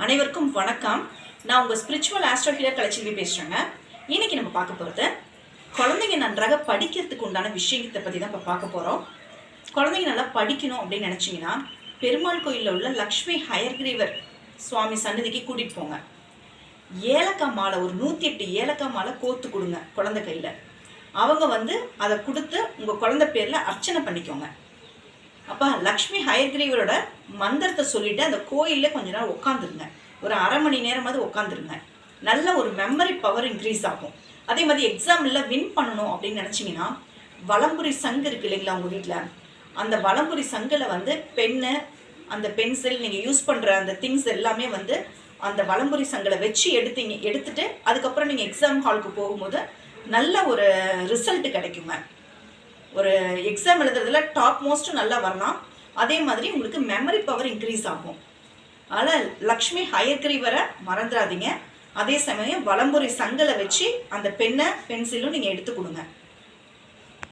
அனைவருக்கும் வணக்கம். நான் உங்கள் ஸ்பிரிச்சுவல் ஆஸ்ட்ரோ ஹீலர் கலைச்செல்வி பேசுகிறேங்க இன்னைக்கு நம்ம பார்க்க போகிறது குழந்தைங்க நன்றாக படிக்கிறதுக்கு உண்டான விஷயத்தை பற்றி தான் இப்போ பார்க்க போகிறோம் குழந்தைங்க நல்லா படிக்கணும் அப்படின்னு நினச்சிங்கன்னா பெருமாள் கோயிலில் உள்ள லக்ஷ்மி ஹயர்கிரீவர் சுவாமி சன்னதிக்கு கூட்டிகிட்டு போங்க. ஏலக்காய் மாலை ஒரு நூற்றி எட்டு ஏலக்காய் மாலை கோத்து கொடுங்க குழந்தை கையில். அவங்க வந்து அதை கொடுத்து உங்கள் குழந்தை பேரில் அர்ச்சனை பண்ணிக்கோங்க. அப்பா லக்ஷ்மி ஹயக்ரீவரோட மந்திரத்தை சொல்லிட்டு அந்த கோயிலில் கொஞ்ச நேரம் உட்காந்துருங்க ஒரு அரை மணி நேரமாவது உட்காந்துருங்க நல்ல ஒரு மெமரி பவர் இன்க்ரீஸ் ஆகும். அதே மாதிரி எக்ஸாமில் வின் பண்ணணும் அப்படின்னு நினச்சிங்கன்னா வலம்புரி சங்கு இருக்கு இல்லைங்களா உங்கள் வீட்டில் அந்த வளம்புரி சங்கில் வந்து பென்னு அந்த பென்சில் நீங்கள் யூஸ் பண்ணுற அந்த திங்ஸ் எல்லாமே வந்து அந்த வளம்புரி சங்கில் வச்சு எடுத்தீங்க எடுத்துட்டு அதுக்கப்புறம் நீங்கள் எக்ஸாம் ஹாலுக்கு போகும்போது நல்ல ஒரு ரிசல்ட் கிடைக்குங்க. ஒரு எக்ஸாம் எழுதுறதுல டாப் மோஸ்ட்டும் நல்லா வரலாம். அதே மாதிரி உங்களுக்கு மெமரி பவர் இன்க்ரீஸ் ஆகும். அதனால் லக்ஷ்மி ஹயக்ரீவரை மறந்துடாதீங்க அதே சமயம் வலம்புரி சங்கலை வச்சு அந்த பெண்ணை பென்சிலும் நீங்கள் எடுத்து கொடுங்க.